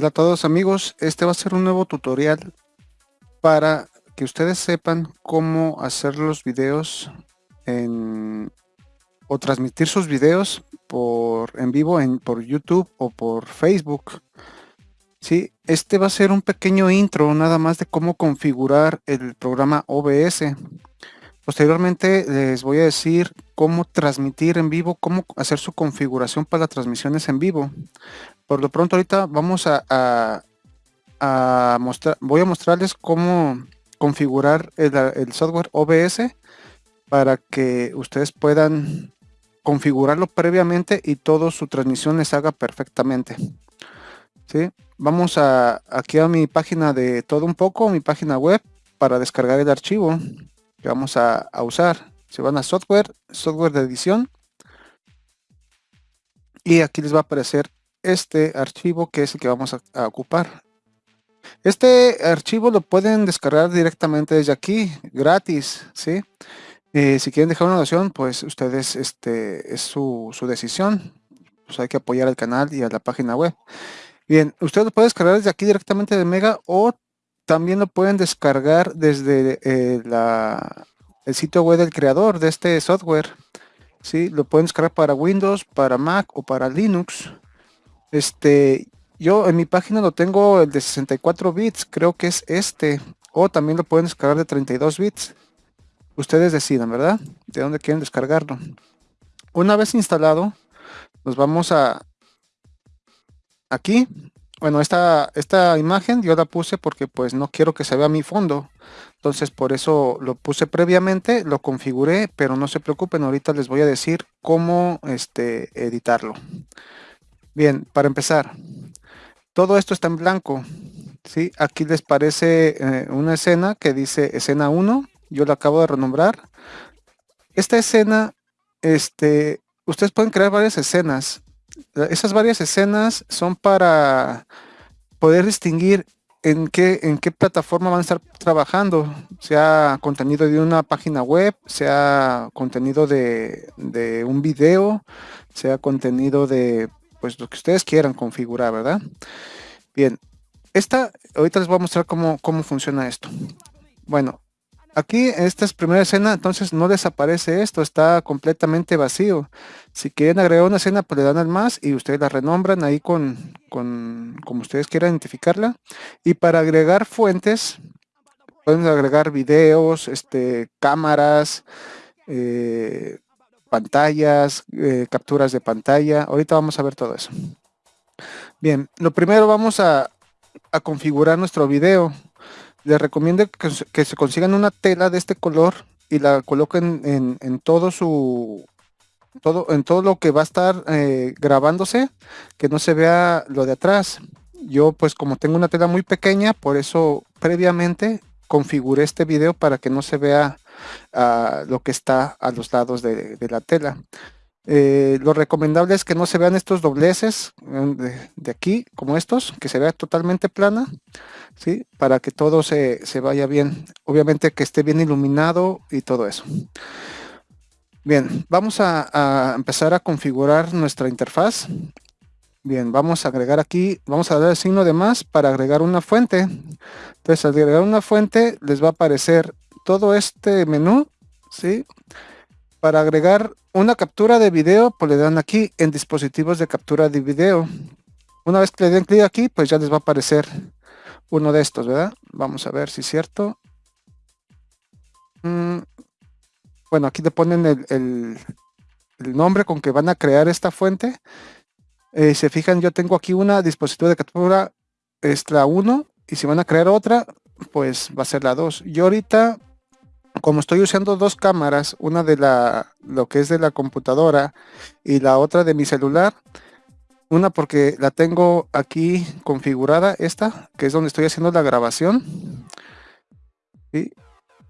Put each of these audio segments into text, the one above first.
Hola a todos amigos, este va a ser un nuevo tutorial para que ustedes sepan cómo hacer los videos en, o transmitir sus videos por en vivo en, por YouTube o por Facebook. Sí, este va a ser un pequeño intro nada más de cómo configurar el programa OBS. Posteriormente les voy a decir cómo transmitir en vivo, cómo hacer su configuración para transmisiones en vivo. Por lo pronto ahorita vamos a, mostrar, voy a mostrarles cómo configurar el, software OBS para que ustedes puedan configurarlo previamente y todo su transmisión les haga perfectamente. ¿Sí? Vamos a, aquí a mi página de todo un poco, mi página web, para descargar el archivo que vamos a, usar. Se van a software, software de edición. Y aquí les va a aparecer este archivo que es el que vamos a, ocupar. Este archivo lo pueden descargar directamente desde aquí, gratis, ¿sí? Eh, si quieren dejar una donación, pues ustedes, este, es su, decisión. Pues hay que apoyar al canal y a la página web. Bien, ustedes lo pueden descargar desde aquí directamente de Mega o también lo pueden descargar desde eh, el sitio web del creador de este software. ¿sí? Lo pueden descargar para Windows, para Mac o para Linux. Este, yo en mi página lo tengo el de 64 bits, creo que es este. O también lo pueden descargar de 32 bits. Ustedes decidan, ¿verdad? De dónde quieren descargarlo. Una vez instalado, nos vamos a aquí. Bueno, esta, esta imagen yo la puse porque pues no quiero que se vea mi fondo. Entonces por eso lo puse previamente, lo configuré, pero no se preocupen, ahorita les voy a decir cómo este, editarlo. Bien, para empezar, todo esto está en blanco. ¿sí? Aquí les parece eh, una escena que dice escena 1. Yo la acabo de renombrar. Esta escena, este, ustedes pueden crear varias escenas. Esas varias escenas son para poder distinguir en qué, en qué plataforma van a estar trabajando, sea contenido de una página web, sea contenido de, de un video, sea contenido de pues lo que ustedes quieran configurar, ¿verdad? Bien, esta, ahorita les voy a mostrar cómo, cómo funciona esto. Bueno, aquí esta es primera escena, entonces no desaparece esto, está completamente vacío. Si quieren agregar una escena, pues le dan al más y ustedes la renombran ahí con, con como ustedes quieran identificarla. Y para agregar fuentes, pueden agregar videos, este, cámaras, eh, pantallas, eh, capturas de pantalla. Ahorita vamos a ver todo eso. Bien, lo primero vamos a, configurar nuestro video. Les recomiendo que, se consigan una tela de este color y la coloquen en, todo su todo en todo lo que va a estar eh, grabándose que no se vea lo de atrás yo pues como tengo una tela muy pequeña por eso previamente configuré este video para que no se vea lo que está a los lados de, la tela. Eh, lo recomendable es que no se vean estos dobleces eh, de, aquí, como estos, que se vea totalmente plana, ¿sí? para que todo se, vaya bien. Obviamente que esté bien iluminado y todo eso. Bien, vamos a, a, empezar a configurar nuestra interfaz. Bien, vamos a agregar aquí, vamos a dar el signo de más para agregar una fuente. Entonces, al agregar una fuente, les va a aparecer todo este menú, ¿sí? Para agregar una captura de video, pues le dan aquí en dispositivos de captura de video. Una vez que le den clic aquí, pues ya les va a aparecer uno de estos, ¿verdad? Vamos a ver si es cierto. Mm, bueno, aquí le ponen el, nombre con que van a crear esta fuente. Eh, se fijan, yo tengo aquí una dispositivo de captura, es la 1, y si van a crear otra, pues va a ser la 2. Yo ahorita como estoy usando dos cámaras, una de la lo que es de la computadora y la otra de mi celular, una porque la tengo aquí configurada, esta, que es donde estoy haciendo la grabación.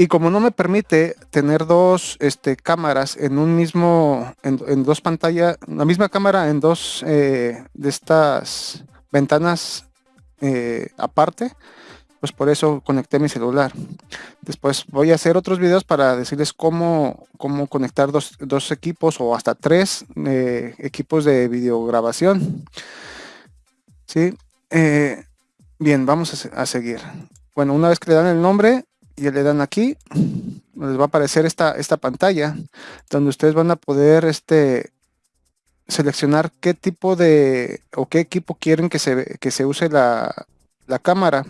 Y como no me permite tener dos este, cámaras en un mismo, en, dos pantallas, la misma cámara en dos eh, de estas ventanas eh, aparte, pues por eso conecté mi celular. Después voy a hacer otros videos para decirles cómo, cómo conectar dos, equipos o hasta tres eh, equipos de videograbación. ¿Sí? eh, bien, vamos a, seguir. Bueno, una vez que le dan el nombre y le dan aquí, les va a aparecer esta, esta pantalla donde ustedes van a poder este, seleccionar qué tipo de o qué equipo quieren que se, que se use la, la cámara.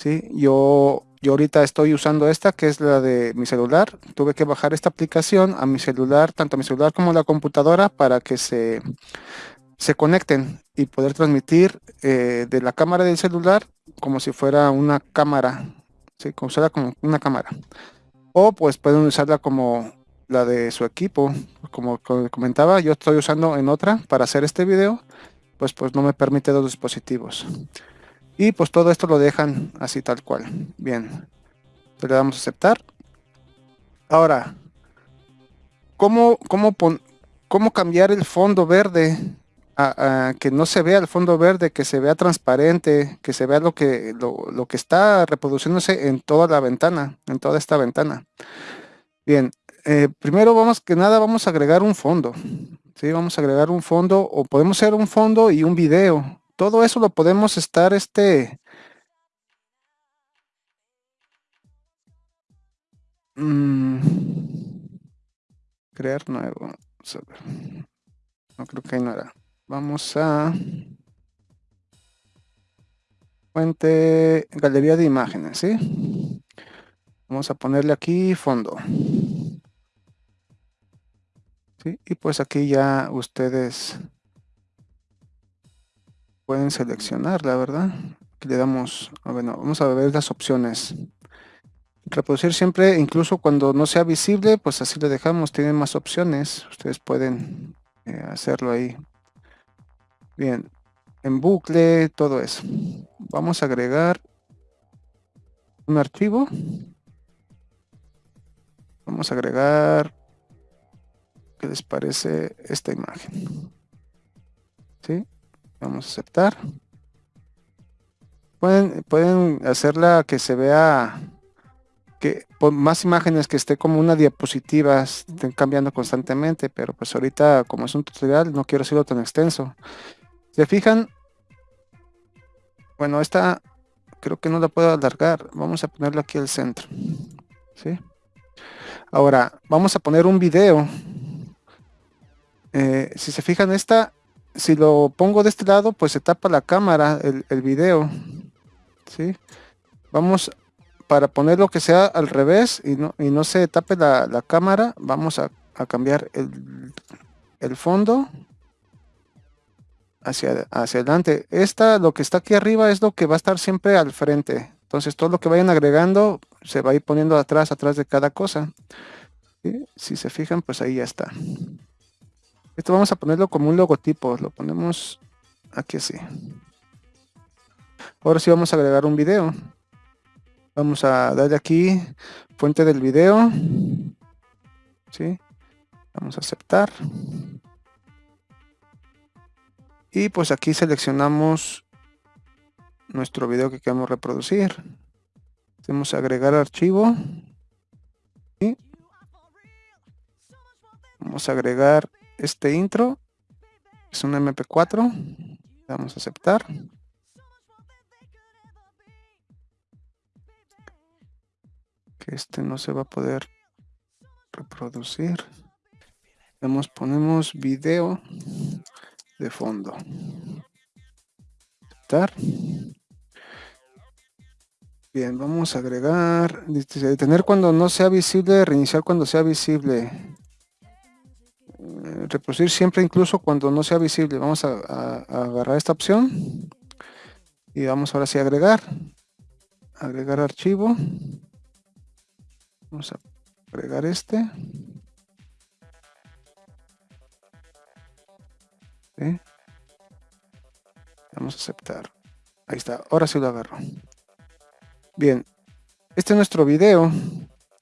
¿Sí? Yo, yo ahorita estoy usando esta que es la de mi celular. Tuve que bajar esta aplicación a mi celular, tanto a mi celular como a la computadora para que se, se conecten y poder transmitir eh, de la cámara del celular como si fuera una cámara, ¿sí? como, como una cámara. O pues pueden usarla como la de su equipo. Como comentaba, yo estoy usando en otra para hacer este video, pues, pues no me permite dos dispositivos. Y pues todo esto lo dejan así tal cual. Bien, le damos a aceptar. Ahora, ¿cómo, cómo, cómo cambiar el fondo verde a, que no se vea el fondo verde, que se vea transparente, que se vea lo que, lo, lo que está reproduciéndose en toda la ventana, en toda esta ventana? Bien, eh, primero vamos que nada vamos a agregar un fondo. ¿sí? Vamos a agregar un fondo o podemos hacer un fondo y un video. Todo eso lo podemos estar este... Mm, crear nuevo. No creo que ahí no. Vamos a... Fuente, galería de imágenes, ¿sí? Vamos a ponerle aquí fondo. Y pues aquí ya ustedes pueden seleccionar, la verdad. Aquí le damos, bueno, vamos a ver las opciones. Reproducir siempre, incluso cuando no sea visible, pues así le dejamos, tienen más opciones. Ustedes pueden eh, hacerlo ahí. Bien, en bucle, todo eso. Vamos a agregar un archivo. Vamos a agregar ¿Qué les parece esta imagen? ¿Sí? Vamos a aceptar. Pueden, pueden hacerla que se vea que por más imágenes que esté como una diapositiva estén cambiando constantemente, pero pues ahorita como es un tutorial no quiero hacerlo tan extenso. ¿Se fijan? Bueno, esta creo que no la puedo alargar. Vamos a ponerlo aquí al centro. ¿Sí? Ahora, vamos a poner un video eh, si se fijan esta, si lo pongo de este lado, pues se tapa la cámara, el, el video. ¿sí? Vamos, para poner lo que sea al revés y no, y no se tape la, cámara, vamos a, cambiar el, fondo hacia, hacia adelante. Esta, lo que está aquí arriba es lo que va a estar siempre al frente. Entonces todo lo que vayan agregando se va a ir poniendo atrás, atrás de cada cosa. Si se fijan, pues ahí ya está. Esto vamos a ponerlo como un logotipo. Lo ponemos aquí así. Ahora sí vamos a agregar un video. Vamos a darle aquí fuente del video. ¿Sí? Vamos a aceptar. Y pues aquí seleccionamos nuestro video que queremos reproducir. Hacemos agregar archivo. Y vamos a agregar este intro. Es un mp4 vamos a aceptar. Que este no se va a poder reproducir. Vamos, ponemos video de fondo. Aceptar. Bien vamos a agregar detener cuando no sea visible reiniciar cuando sea visible reproducir siempre incluso cuando no sea visible. Vamos a, agarrar esta opción y vamos ahora sí a agregar. Agregar archivo. Vamos a agregar este. Vamos a aceptar. Ahí está. Ahora sí lo agarro. Bien. Este es nuestro video.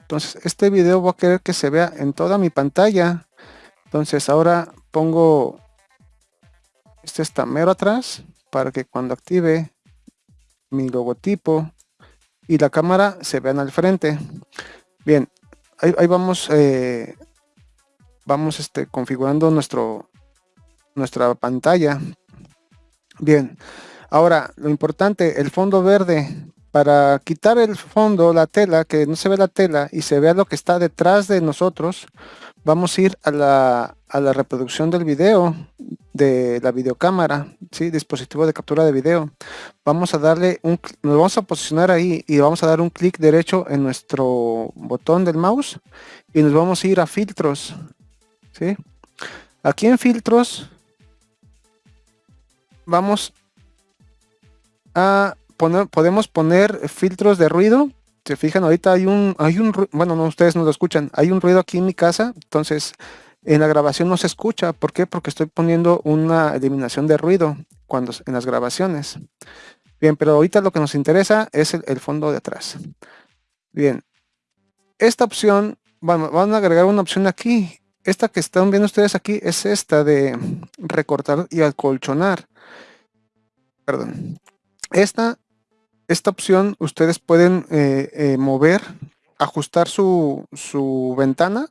Entonces, este video voy a querer que se vea en toda mi pantalla entonces ahora pongo este estamero atrás para que cuando active mi logotipo y la cámara se vean al frente. Bien, ahí, vamos, eh, vamos este, configurando nuestro, nuestra pantalla. Bien, Ahora, lo importante, el fondo verde. Para quitar el fondo, la tela, que no se ve la tela y se vea lo que está detrás de nosotros, vamos a ir a la, reproducción del video de la videocámara, ¿sí? dispositivo de captura de video. Vamos a darle un, nos vamos a posicionar ahí y vamos a dar un clic derecho en nuestro botón del mouse y nos vamos a ir a filtros. ¿sí? Aquí en filtros vamos a poner, podemos poner filtros de ruido. Se fijan, ahorita hay un, hay un, bueno, no, ustedes no lo escuchan, hay un ruido aquí en mi casa, entonces en la grabación no se escucha. ¿Por qué? Porque estoy poniendo una eliminación de ruido cuando en las grabaciones. Bien, pero ahorita lo que nos interesa es el, fondo de atrás. Bien, esta opción, bueno, van a agregar una opción aquí. Esta que están viendo ustedes aquí es esta de recortar y acolchonar. Perdón. Esta, esta opción ustedes pueden eh, eh, mover, ajustar su, su ventana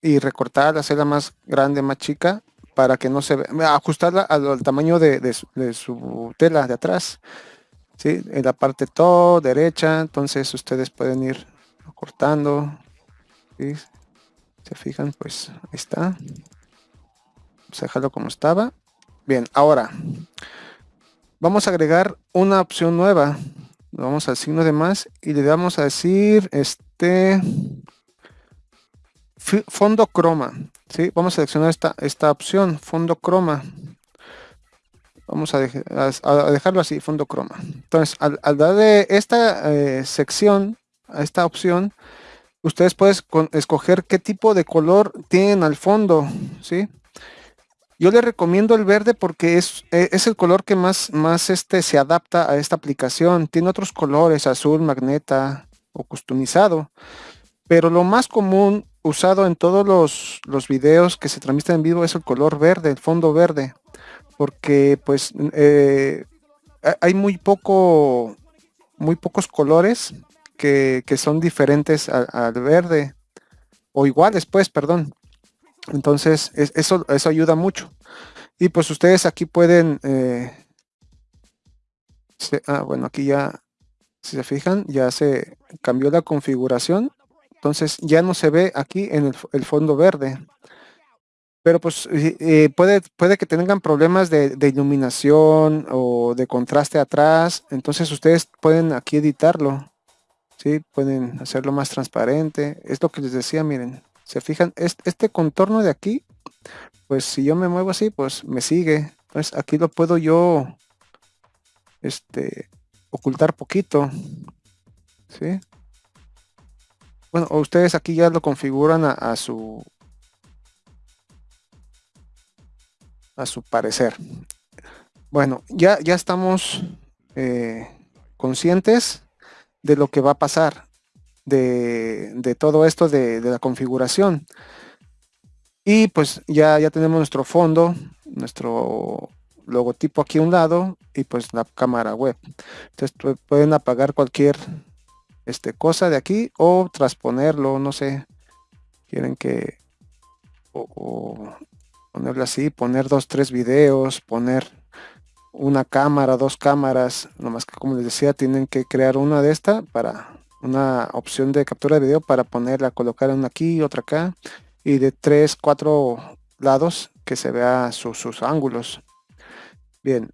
y recortar, hacerla más grande, más chica, para que no se vea, ajustarla al, tamaño de, su, tela de atrás. ¿sí? En la parte todo derecha, entonces ustedes pueden ir cortando. Se fijan, pues ahí está. Vamos dejarlo como estaba. Bien, ahora vamos a agregar una opción nueva. Vamos al signo de más y le vamos a decir este fondo croma. ¿sí? Vamos a seleccionar esta, esta opción, fondo croma. Vamos a, dejarlo así, fondo croma. Entonces, al, darle esta eh, sección, a esta opción, ustedes pueden escoger qué tipo de color tienen al fondo. ¿sí? Yo les recomiendo el verde porque es, e, es el color que más, más este, se adapta a esta aplicación. Tiene otros colores, azul, magneta o customizado. Pero lo más común usado en todos los, los videos que se transmiten en vivo es el color verde, el fondo verde, porque pues eh, hay muy poco, muy pocos colores que, son diferentes al, verde, o iguales pues, perdón. Entonces, eso, eso ayuda mucho. Y pues ustedes aquí pueden, eh, ah, bueno, aquí ya, si se fijan, ya se cambió la configuración entonces ya no se ve aquí en el, fondo verde. Pero pues puede, puede que tengan problemas de, iluminación o de contraste atrás. Entonces ustedes pueden aquí editarlo. ¿sí? Pueden hacerlo más transparente. Es lo que les decía, miren. Se fijan, este, contorno de aquí, pues si yo me muevo así, pues me sigue. Entonces aquí lo puedo yo este, ocultar poquito. ¿sí? Bueno, ustedes aquí ya lo configuran a, su a su parecer. Bueno, ya, ya estamos eh, conscientes de lo que va a pasar, de, todo esto de, la configuración. Y pues ya, ya tenemos nuestro fondo, nuestro logotipo aquí a un lado y pues la cámara web. Entonces pueden apagar cualquier este, cosa de aquí o transponerlo, no sé. Quieren que o, ponerlo así, poner dos, tres videos, poner una cámara, dos cámaras, nomás que como les decía, tienen que crear una de esta para una opción de captura de video para ponerla, colocar una aquí, otra acá y de tres, cuatro lados que se vea sus ángulos. Bien.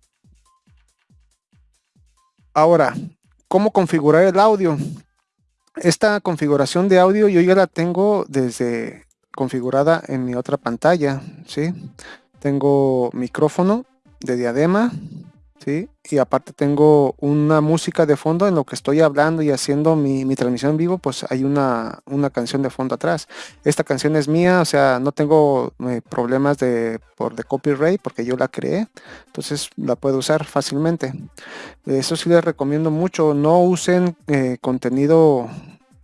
Ahora, ¿Cómo configurar el audio? Esta configuración de audio yo ya la tengo desde configurada en mi otra pantalla, ¿sí? Tengo micrófono de diadema, ¿sí? Y aparte tengo una música de fondo en lo que estoy hablando y haciendo mi, transmisión en vivo, pues hay una, una, canción de fondo atrás. Esta canción es mía, o sea, no tengo eh, problemas de, por, de copyright porque yo la creé, entonces la puedo usar fácilmente. Eso sí les recomiendo mucho, no usen eh, contenido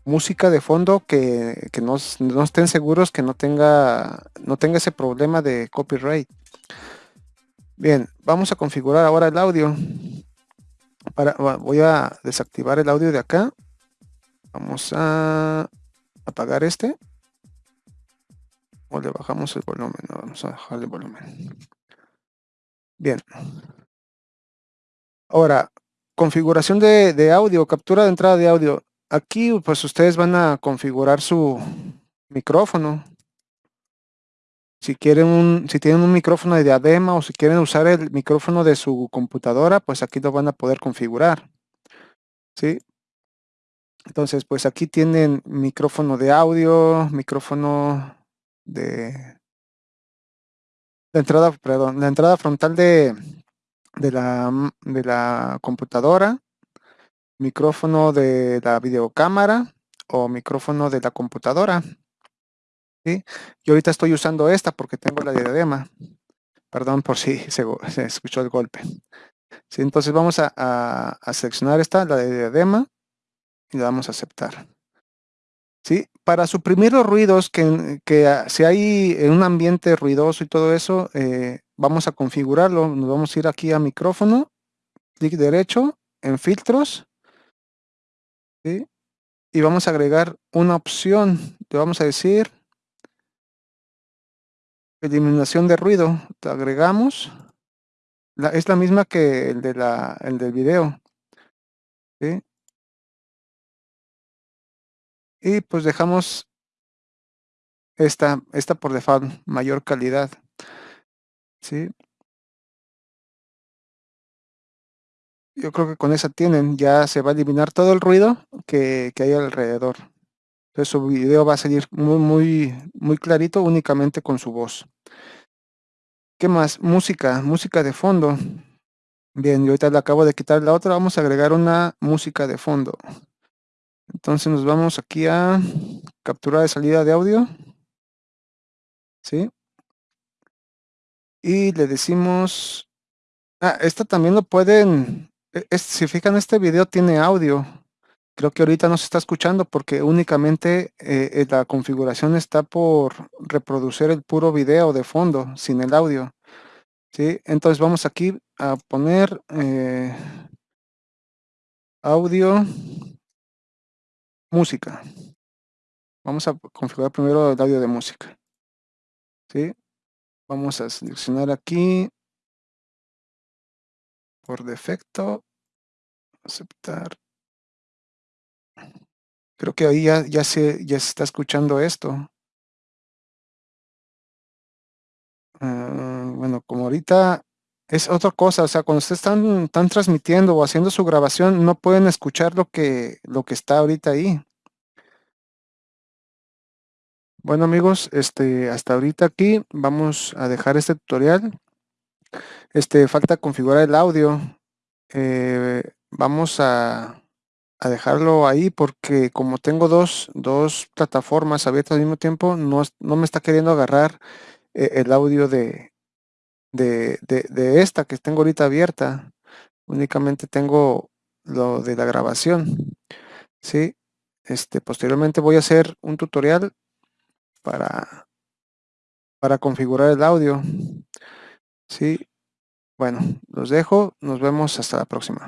música de fondo que, no, no, estén seguros que no tenga, no tenga ese problema de copyright. Bien, vamos a configurar ahora el audio. Para, voy a desactivar el audio de acá. Vamos a apagar este. O le bajamos el volumen. vamos a bajar el volumen. Bien. Ahora, configuración de, audio, captura de entrada de audio. Aquí pues ustedes van a configurar su micrófono. Si quieren un, si tienen un micrófono de diadema o si quieren usar el micrófono de su computadora, pues aquí lo van a poder configurar. ¿Sí? Entonces, pues aquí tienen micrófono de audio, micrófono de, de entrada, perdón, la entrada frontal de, de la, de la computadora, micrófono de la videocámara o micrófono de la computadora. ¿Sí? Yo ahorita estoy usando esta porque tengo la diadema. Perdón por si se, escuchó el golpe. ¿Sí? Entonces vamos a, seleccionar esta, la de diadema, y le damos a aceptar. ¿Sí? Para suprimir los ruidos, que, que si hay en un ambiente ruidoso y todo eso, eh, vamos a configurarlo. Nos vamos a ir aquí a micrófono, clic derecho, en filtros, y vamos a agregar una opción. Le vamos a decir eliminación de ruido. Te agregamos. es la misma que el, de la, el del video. Y pues dejamos esta, esta por default, mayor calidad. ¿sí? Yo creo que con esa tienen, ya se va a eliminar todo el ruido que, hay alrededor. Entonces su video va a salir muy, muy, muy clarito únicamente con su voz. ¿Qué más? Música, música de fondo. Bien, yo ahorita le acabo de quitar la otra, vamos a agregar una música de fondo. Entonces nos vamos aquí a captura de salida de audio. ¿Sí? y le decimos, ah, esta también lo pueden, e, si fijan este video tiene audio, creo que ahorita no se está escuchando porque únicamente eh, eh, la configuración está por reproducir el puro video de fondo, sin el audio. ¿sí? Entonces vamos aquí a poner eh, audio, música. Vamos a configurar primero el audio de música. ¿sí? Vamos a seleccionar aquí por defecto, aceptar. Creo que ahí ya, se, está escuchando esto. Ah, bueno, como ahorita es otra cosa, o sea, cuando ustedes están, están transmitiendo o haciendo su grabación, no pueden escuchar lo que, lo que está ahorita ahí. Bueno amigos, este, hasta ahorita aquí vamos a dejar este tutorial. Este, falta configurar el audio. Eh, vamos a, dejarlo ahí porque como tengo dos, dos, plataformas abiertas al mismo tiempo, no, no me está queriendo agarrar eh, el audio de, de, de, esta que tengo ahorita abierta. Únicamente tengo lo de la grabación. ¿sí? Este, posteriormente voy a hacer un tutorial para, para configurar el audio. Sí, bueno, los dejo. Nos vemos hasta la próxima.